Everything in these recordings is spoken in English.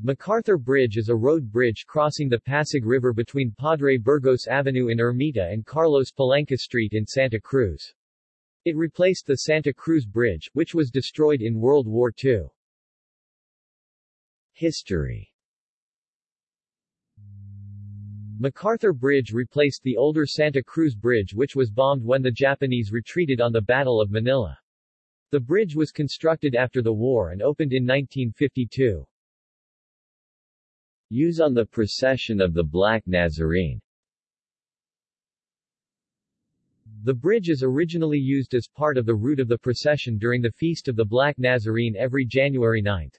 MacArthur Bridge is a road bridge crossing the Pasig River between Padre Burgos Avenue in Ermita and Carlos Palanca Street in Santa Cruz. It replaced the Santa Cruz Bridge, which was destroyed in World War II. History MacArthur Bridge replaced the older Santa Cruz Bridge which was bombed when the Japanese retreated on the Battle of Manila. The bridge was constructed after the war and opened in 1952. Use on the procession of the Black Nazarene The bridge is originally used as part of the route of the procession during the Feast of the Black Nazarene every January 9.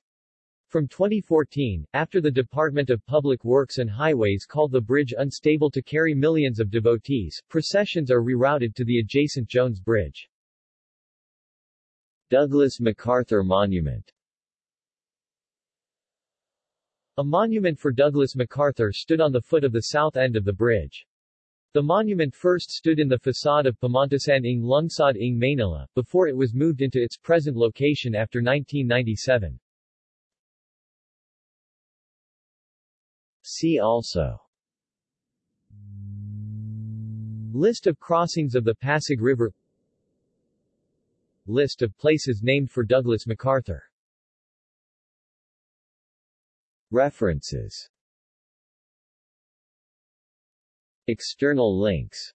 From 2014, after the Department of Public Works and Highways called the bridge unstable to carry millions of devotees, processions are rerouted to the adjacent Jones Bridge. Douglas MacArthur Monument A monument for Douglas MacArthur stood on the foot of the south end of the bridge. The monument first stood in the facade of Pamantasan ng Lungsod ng Manila, before it was moved into its present location after 1997. See also List of crossings of the Pasig River List of places named for Douglas MacArthur References. External links